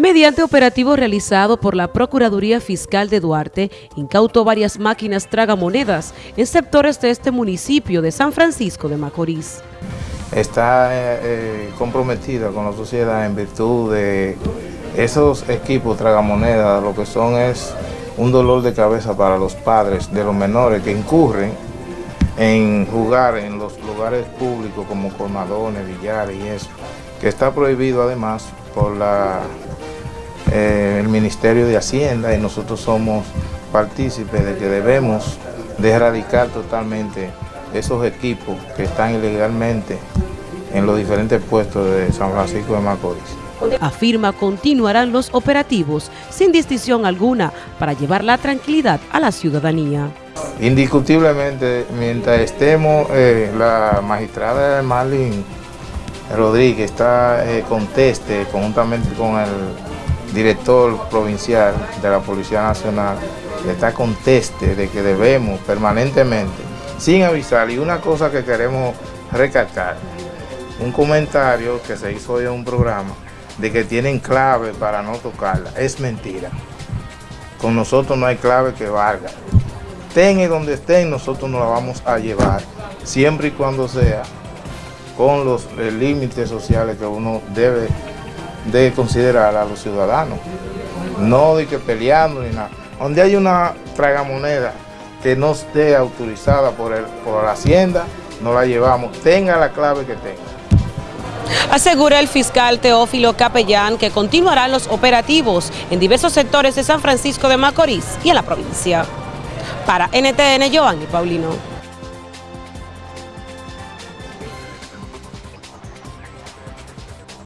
Mediante operativo realizado por la Procuraduría Fiscal de Duarte, incautó varias máquinas tragamonedas en sectores de este municipio de San Francisco de Macorís. Está eh, eh, comprometida con la sociedad en virtud de esos equipos tragamonedas, lo que son es un dolor de cabeza para los padres de los menores que incurren en jugar en los lugares públicos como colmadones, billares y eso, que está prohibido además por la eh, el Ministerio de Hacienda y nosotros somos partícipes de que debemos de erradicar totalmente esos equipos que están ilegalmente en los diferentes puestos de San Francisco de Macorís. Afirma continuarán los operativos sin distinción alguna para llevar la tranquilidad a la ciudadanía. Indiscutiblemente, mientras estemos, eh, la magistrada Marlene Rodríguez está eh, conteste conjuntamente con el director provincial de la Policía Nacional está conteste de que debemos permanentemente, sin avisar, y una cosa que queremos recalcar, un comentario que se hizo hoy en un programa, de que tienen clave para no tocarla, es mentira. Con nosotros no hay clave que valga. Estén donde estén, nosotros nos la vamos a llevar, siempre y cuando sea con los límites sociales que uno debe de considerar a los ciudadanos, no de que peleando ni nada. Donde hay una tragamoneda que no esté autorizada por, el, por la Hacienda, no la llevamos, tenga la clave que tenga. Asegura el fiscal Teófilo Capellán que continuarán los operativos en diversos sectores de San Francisco de Macorís y en la provincia. Para NTN, Giovanni Paulino.